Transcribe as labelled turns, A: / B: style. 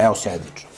A: Evo, sjedično.